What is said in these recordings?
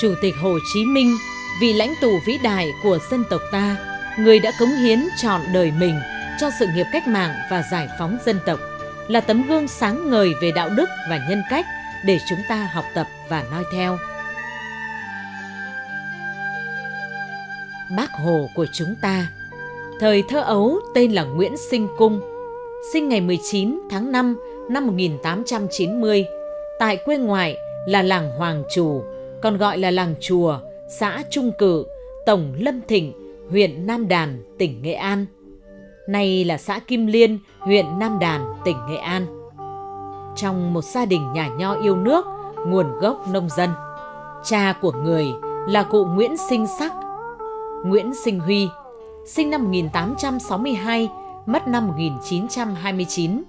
Chủ tịch Hồ Chí Minh, vị lãnh tụ vĩ đại của dân tộc ta, người đã cống hiến trọn đời mình cho sự nghiệp cách mạng và giải phóng dân tộc, là tấm gương sáng ngời về đạo đức và nhân cách để chúng ta học tập và noi theo. Bác Hồ của chúng ta Thời thơ ấu tên là Nguyễn Sinh Cung, sinh ngày 19 tháng 5 năm 1890 tại quê ngoại là làng Hoàng Trù, còn gọi là làng Chùa, xã Trung Cử, Tổng Lâm Thịnh, huyện Nam Đàn, tỉnh Nghệ An. Nay là xã Kim Liên, huyện Nam Đàn, tỉnh Nghệ An. Trong một gia đình nhà nho yêu nước, nguồn gốc nông dân. Cha của người là cụ Nguyễn Sinh Sắc, Nguyễn Sinh Huy, sinh năm 1862, mất năm 1929,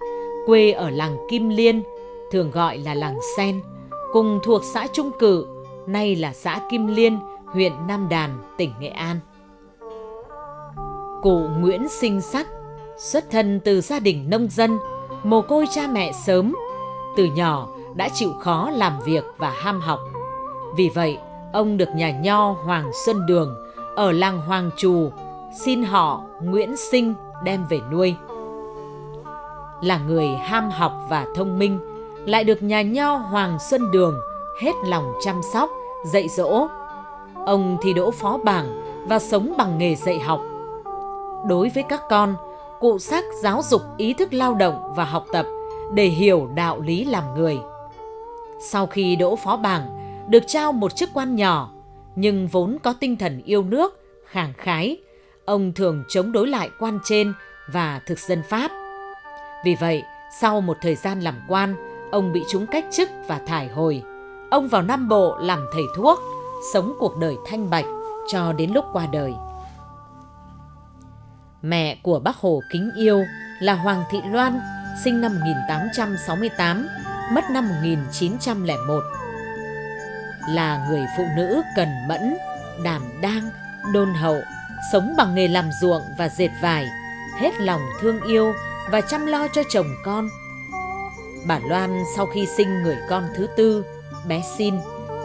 quê ở làng Kim Liên, thường gọi là làng Sen, cùng thuộc xã Trung Cử, nay là xã Kim Liên, huyện Nam Đàn, tỉnh Nghệ An. Cụ Nguyễn Sinh Sắc xuất thân từ gia đình nông dân, mồ côi cha mẹ sớm, từ nhỏ đã chịu khó làm việc và ham học. Vì vậy, ông được nhà nho Hoàng Xuân Đường ở làng Hoàng Trù xin họ Nguyễn Sinh đem về nuôi. Là người ham học và thông minh, lại được nhà nho Hoàng Xuân Đường hết lòng chăm sóc, dạy dỗ. Ông thì đỗ phó bảng và sống bằng nghề dạy học. Đối với các con, cụ sắc giáo dục ý thức lao động và học tập để hiểu đạo lý làm người. Sau khi đỗ phó bảng, được trao một chức quan nhỏ, nhưng vốn có tinh thần yêu nước, khẳng khái, ông thường chống đối lại quan trên và thực dân Pháp. Vì vậy, sau một thời gian làm quan, ông bị chúng cách chức và thải hồi. Ông vào Nam Bộ làm thầy thuốc, sống cuộc đời thanh bạch cho đến lúc qua đời. Mẹ của bác Hồ kính yêu là Hoàng Thị Loan, sinh năm 1868, mất năm 1901. Là người phụ nữ cần mẫn, đảm đang, đôn hậu, sống bằng nghề làm ruộng và dệt vải, hết lòng thương yêu và chăm lo cho chồng con. Bà Loan sau khi sinh người con thứ tư, bé Xin,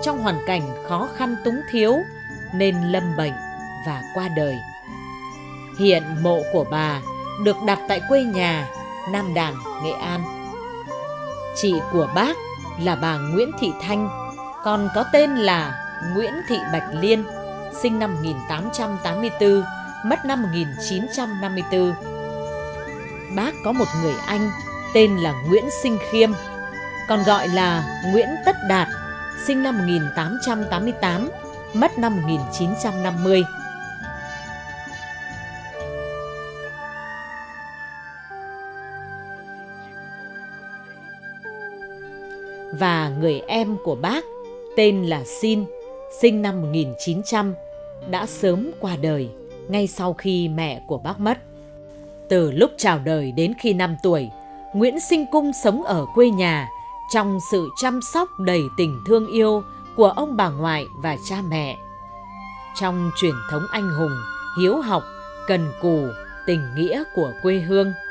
trong hoàn cảnh khó khăn túng thiếu nên lâm bệnh và qua đời. Hiện mộ của bà được đặt tại quê nhà Nam Đàn, Nghệ An. Chị của bác là bà Nguyễn Thị Thanh, còn có tên là Nguyễn Thị Bạch Liên, sinh năm 1884, mất năm 1954. Bác có một người anh tên là Nguyễn Sinh Khiêm, còn gọi là Nguyễn Tất Đạt, sinh năm 1888, mất năm 1950. Và người em của bác tên là Xin, sinh năm 1900, đã sớm qua đời ngay sau khi mẹ của bác mất. Từ lúc chào đời đến khi 5 tuổi, Nguyễn Sinh Cung sống ở quê nhà trong sự chăm sóc đầy tình thương yêu của ông bà ngoại và cha mẹ. Trong truyền thống anh hùng, hiếu học, cần cù, tình nghĩa của quê hương –